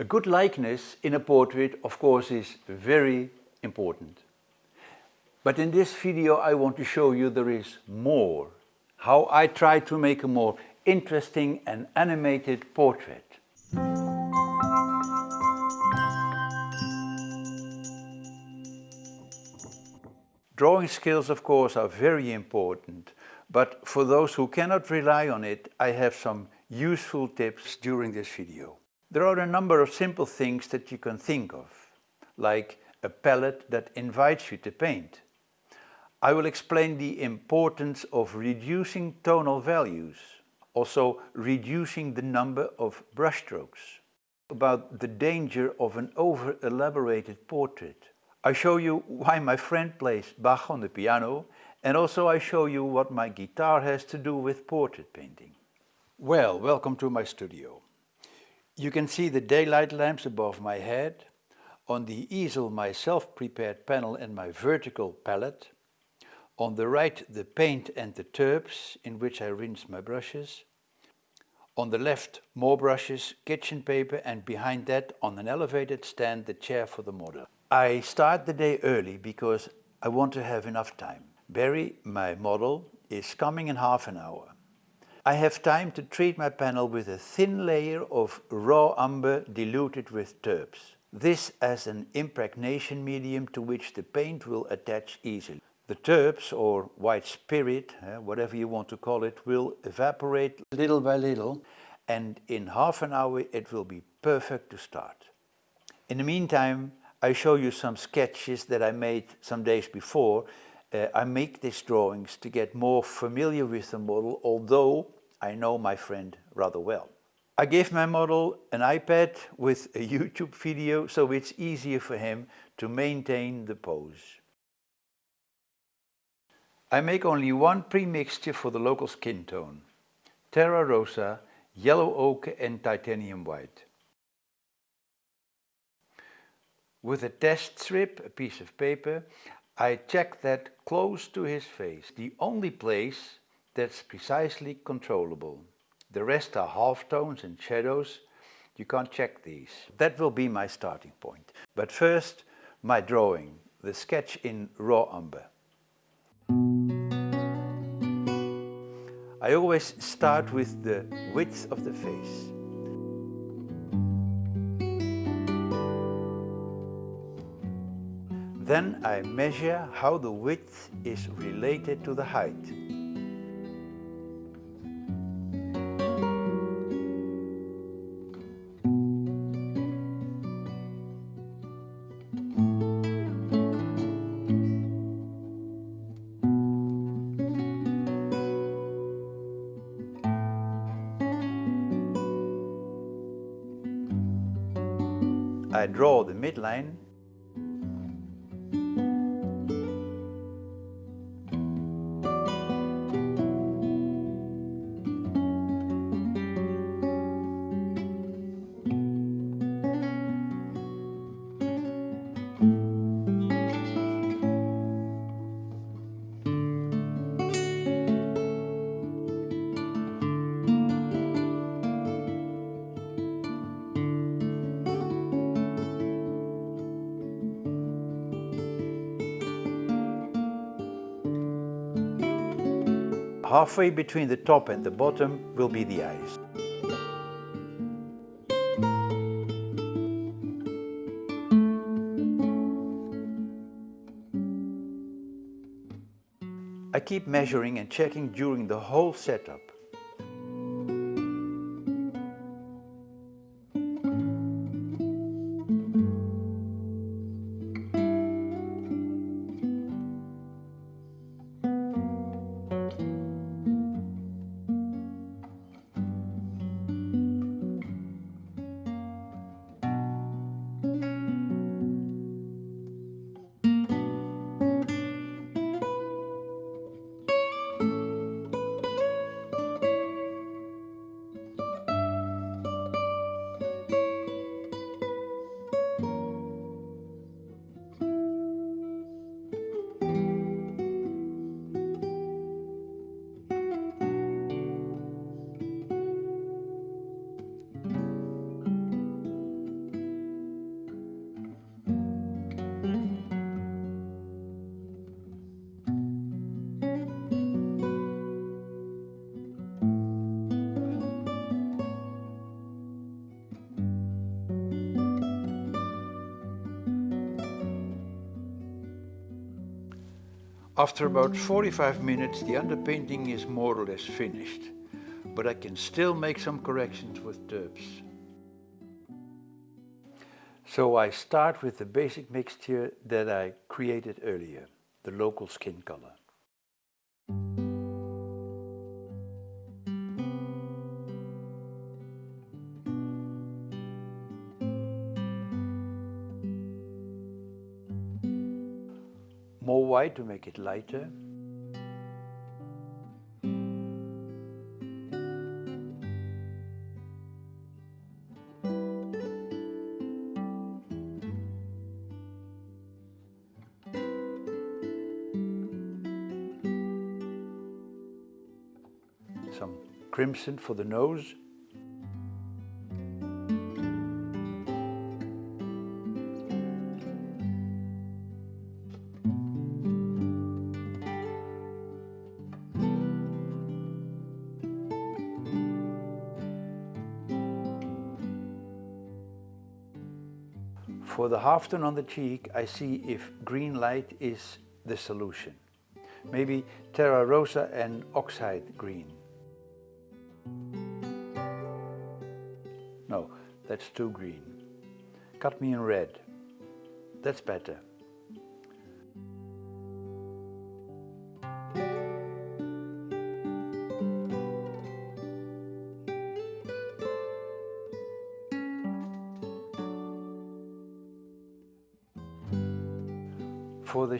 A good likeness in a portrait, of course, is very important. But in this video I want to show you there is more. How I try to make a more interesting and animated portrait. Drawing skills, of course, are very important, but for those who cannot rely on it, I have some useful tips during this video. There are a number of simple things that you can think of, like a palette that invites you to paint. I will explain the importance of reducing tonal values, also reducing the number of brushstrokes, about the danger of an over-elaborated portrait, I show you why my friend plays Bach on the piano and also I show you what my guitar has to do with portrait painting. Well, welcome to my studio. You can see the daylight lamps above my head, on the easel my self-prepared panel and my vertical palette, on the right the paint and the turps in which I rinse my brushes, on the left more brushes, kitchen paper and behind that on an elevated stand the chair for the model. I start the day early because I want to have enough time. Barry, my model, is coming in half an hour. I have time to treat my panel with a thin layer of raw umber diluted with turps. This as an impregnation medium to which the paint will attach easily. The turps or white spirit, eh, whatever you want to call it, will evaporate little by little and in half an hour it will be perfect to start. In the meantime, I show you some sketches that I made some days before. Uh, I make these drawings to get more familiar with the model, although I know my friend rather well. I gave my model an iPad with a YouTube video, so it's easier for him to maintain the pose. I make only one pre-mixture for the local skin tone. Terra Rosa, Yellow Ochre and Titanium White. With a test strip, a piece of paper, I check that close to his face, the only place that's precisely controllable. The rest are halftones and shadows. You can't check these. That will be my starting point. But first, my drawing, the sketch in raw umber. I always start with the width of the face. Then I measure how the width is related to the height. I draw the midline Halfway between the top and the bottom will be the eyes. I keep measuring and checking during the whole setup. After about 45 minutes the underpainting is more or less finished, but I can still make some corrections with turps. So I start with the basic mixture that I created earlier, the local skin color. White to make it lighter. Some crimson for the nose. For the halftone on the cheek, I see if green light is the solution. Maybe Terra Rosa and Oxide green. No, that's too green. Cadmium red. That's better.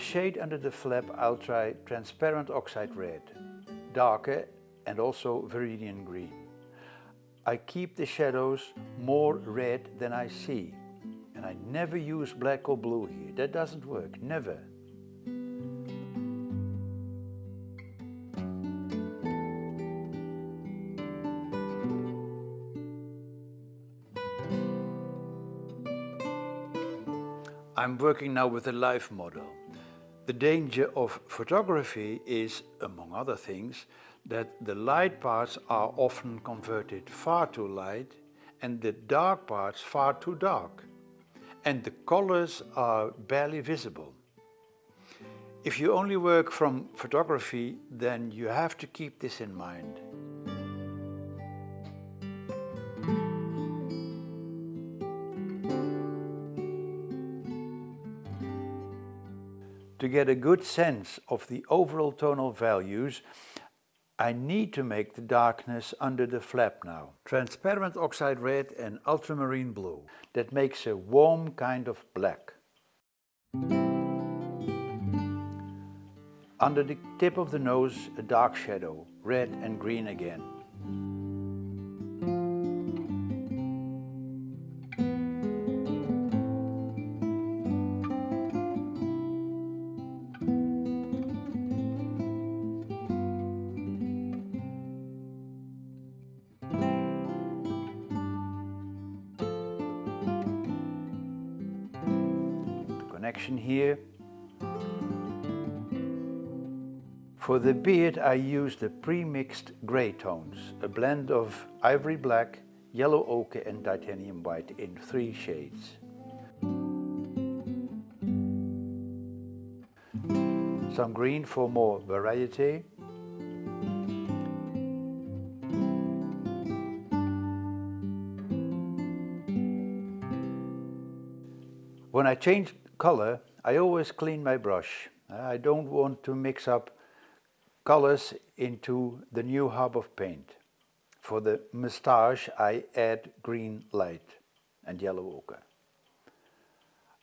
Shade under the flap I'll try transparent oxide red, darker and also viridian green. I keep the shadows more red than I see and I never use black or blue here, that doesn't work, never. I'm working now with a live model. The danger of photography is, among other things, that the light parts are often converted far too light and the dark parts far too dark. And the colors are barely visible. If you only work from photography, then you have to keep this in mind. Get a good sense of the overall tonal values, I need to make the darkness under the flap now. Transparent oxide red and ultramarine blue. That makes a warm kind of black. Under the tip of the nose, a dark shadow, red and green again. The beard I used the pre-mixed grey tones, a blend of ivory black, yellow ochre and titanium white in three shades. Some green for more variety. When I change color, I always clean my brush. I don't want to mix up colors into the new hub of paint. For the moustache I add green light and yellow ochre.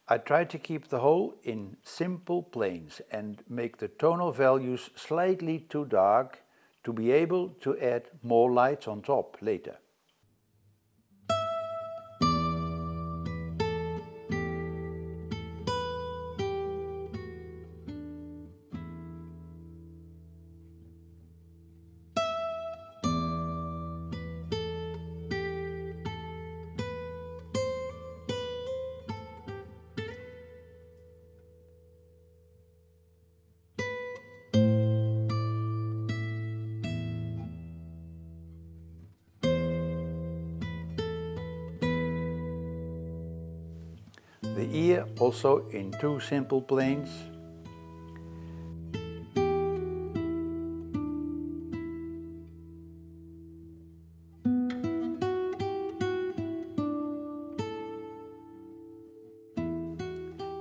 I try to keep the whole in simple planes and make the tonal values slightly too dark to be able to add more lights on top later. also in two simple planes.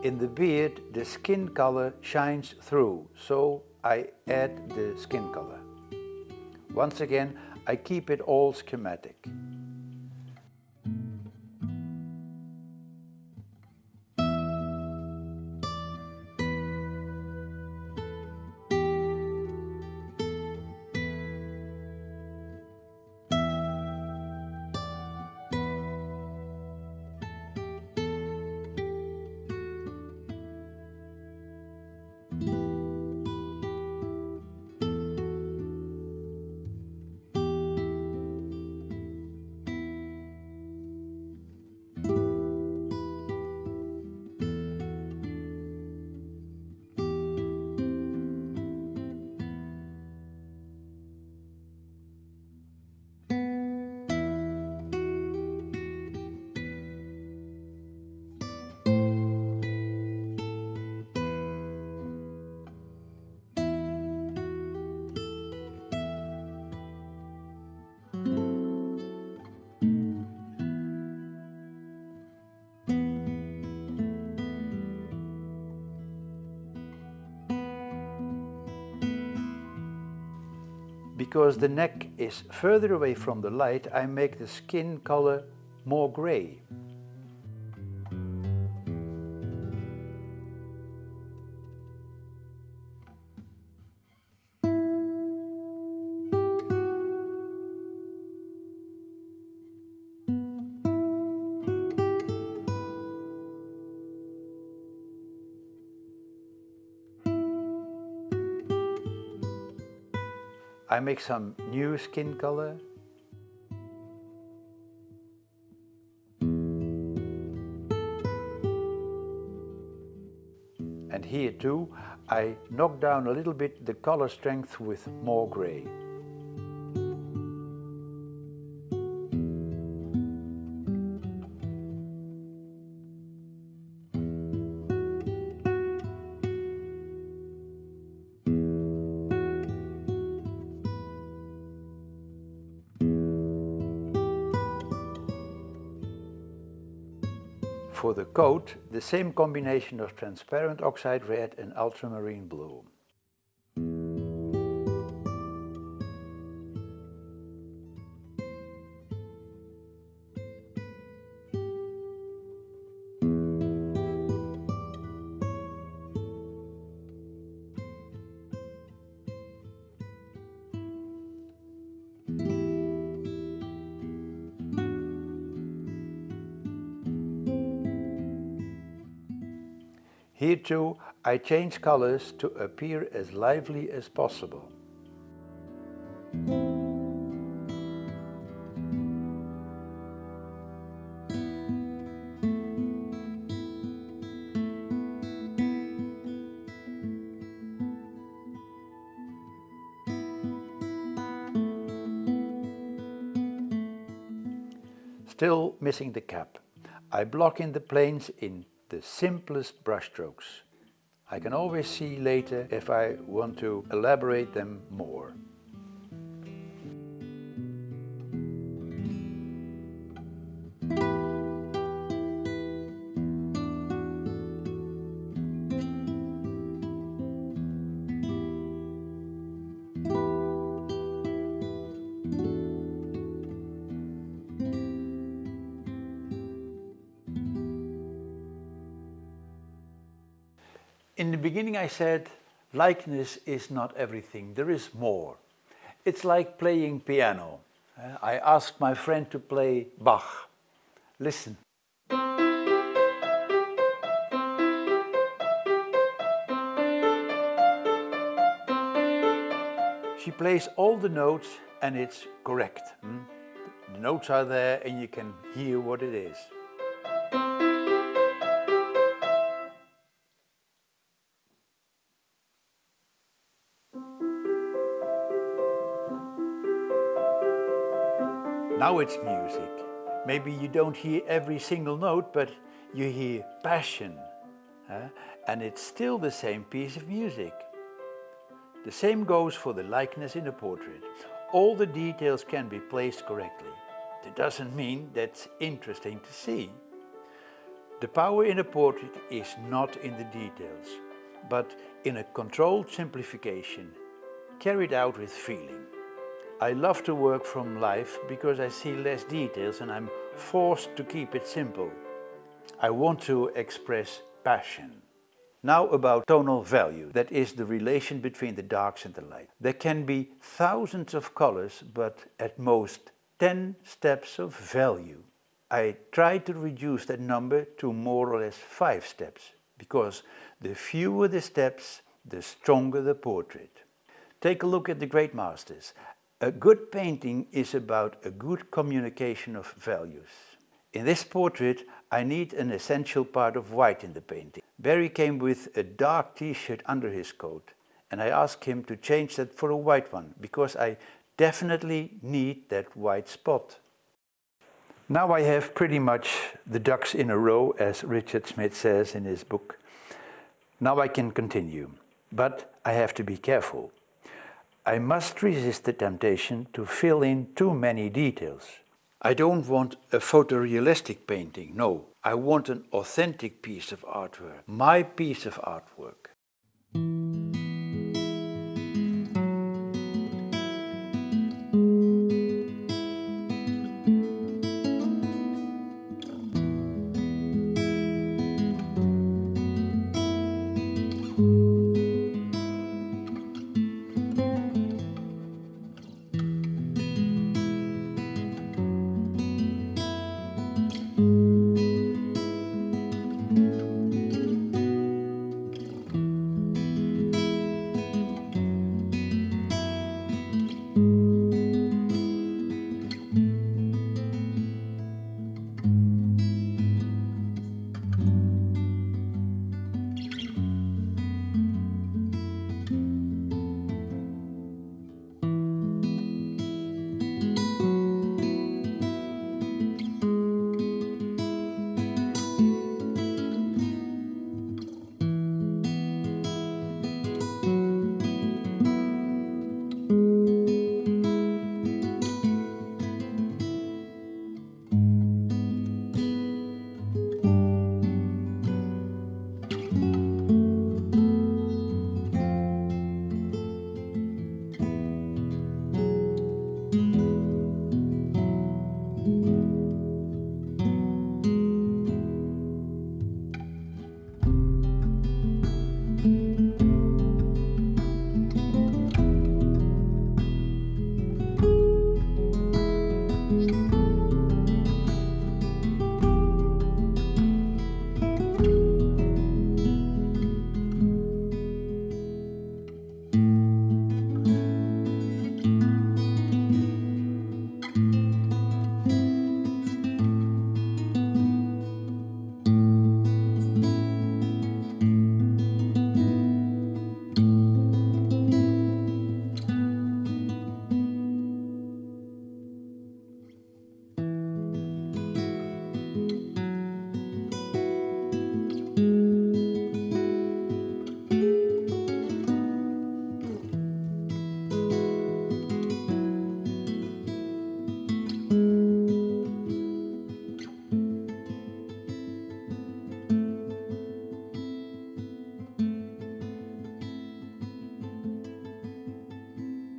In the beard, the skin color shines through, so I add the skin color. Once again, I keep it all schematic. Because the neck is further away from the light, I make the skin color more gray. I make some new skin color. And here too, I knock down a little bit the color strength with more gray. Coat, the same combination of transparent oxide red and ultramarine blue. Here too, I change colors to appear as lively as possible. Still missing the cap. I block in the planes in the simplest brushstrokes. I can always see later if I want to elaborate them more. Beginning I said, likeness is not everything, there is more. It's like playing piano. Uh, I asked my friend to play Bach. Listen. She plays all the notes and it's correct. Hmm? The notes are there and you can hear what it is. Now it's music. Maybe you don't hear every single note, but you hear passion. Huh? And it's still the same piece of music. The same goes for the likeness in a portrait. All the details can be placed correctly. That doesn't mean that's interesting to see. The power in a portrait is not in the details, but in a controlled simplification, carried out with feeling. I love to work from life because I see less details and I'm forced to keep it simple. I want to express passion. Now about tonal value, that is the relation between the darks and the light. There can be thousands of colors, but at most 10 steps of value. I try to reduce that number to more or less 5 steps, because the fewer the steps, the stronger the portrait. Take a look at the great masters. A good painting is about a good communication of values. In this portrait, I need an essential part of white in the painting. Barry came with a dark t-shirt under his coat and I asked him to change that for a white one because I definitely need that white spot. Now I have pretty much the ducks in a row as Richard Schmid says in his book. Now I can continue, but I have to be careful. I must resist the temptation to fill in too many details. I don't want a photorealistic painting, no. I want an authentic piece of artwork, my piece of artwork.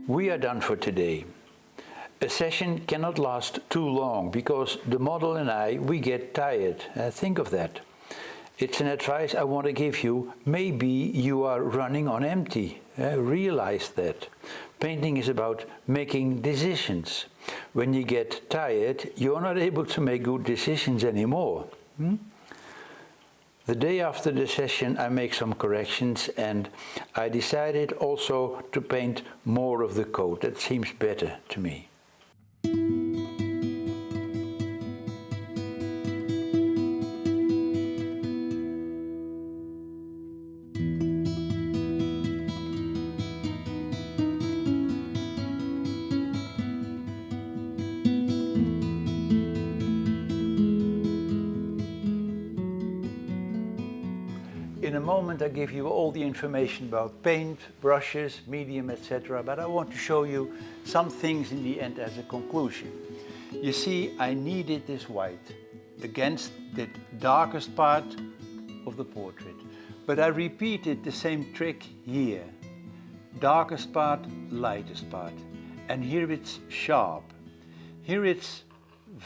We are done for today. A session cannot last too long because the model and I, we get tired. Uh, think of that. It's an advice I want to give you. Maybe you are running on empty. Uh, realize that. Painting is about making decisions. When you get tired, you're not able to make good decisions anymore. Hmm? The day after the session I make some corrections and I decided also to paint more of the coat. That seems better to me. Moment I give you all the information about paint, brushes, medium, etc. But I want to show you some things in the end as a conclusion. You see, I needed this white. against the darkest part of the portrait. But I repeated the same trick here. Darkest part, lightest part. And here it's sharp. Here it's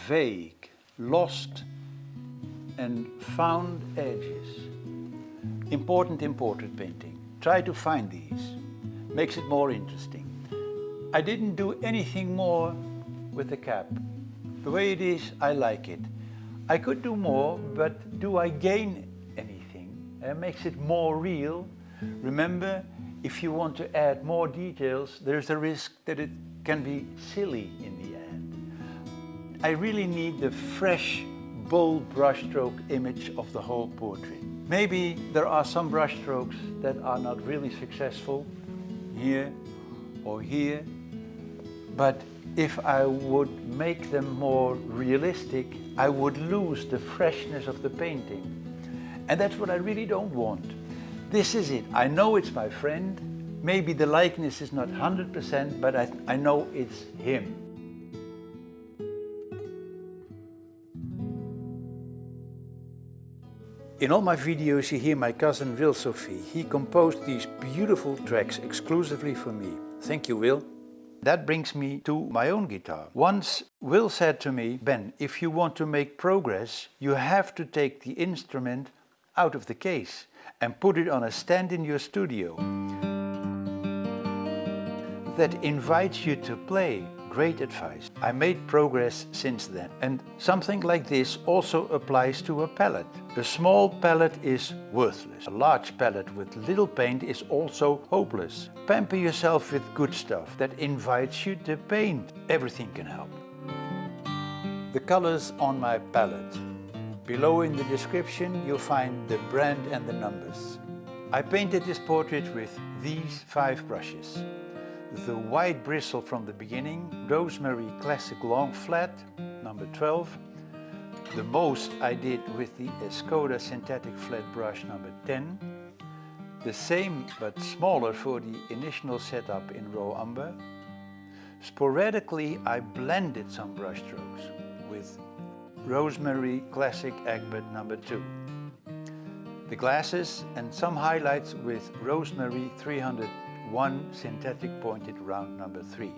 vague, lost and found edges. Important in portrait painting. Try to find these. Makes it more interesting. I didn't do anything more with the cap. The way it is, I like it. I could do more, but do I gain anything? It makes it more real. Remember, if you want to add more details, there's a risk that it can be silly in the end. I really need the fresh, bold brushstroke image of the whole portrait. Maybe there are some brushstrokes that are not really successful, here or here, but if I would make them more realistic, I would lose the freshness of the painting. And that's what I really don't want. This is it. I know it's my friend. Maybe the likeness is not 100%, but I, I know it's him. In all my videos you hear my cousin Will Sophie. He composed these beautiful tracks exclusively for me. Thank you, Will. That brings me to my own guitar. Once Will said to me, Ben, if you want to make progress, you have to take the instrument out of the case and put it on a stand in your studio that invites you to play. Great advice. I made progress since then. And something like this also applies to a palette. A small palette is worthless. A large palette with little paint is also hopeless. Pamper yourself with good stuff that invites you to paint. Everything can help. The colors on my palette. Below in the description you'll find the brand and the numbers. I painted this portrait with these five brushes the white bristle from the beginning, Rosemary Classic Long Flat, number 12. The most I did with the Escoda Synthetic Flat Brush number 10. The same but smaller for the initial setup in raw umber. Sporadically I blended some brushstrokes with Rosemary Classic Egbert number 2. The glasses and some highlights with Rosemary 300 one synthetic pointed round number three.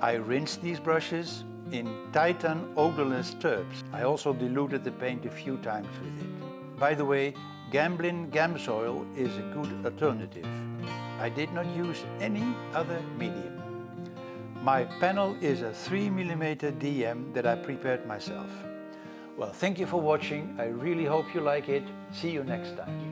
I rinsed these brushes in Titan odorless turps. I also diluted the paint a few times with it. By the way, Gamblin Gamsol is a good alternative. I did not use any other medium. My panel is a 3mm DM that I prepared myself. Well, thank you for watching. I really hope you like it. See you next time.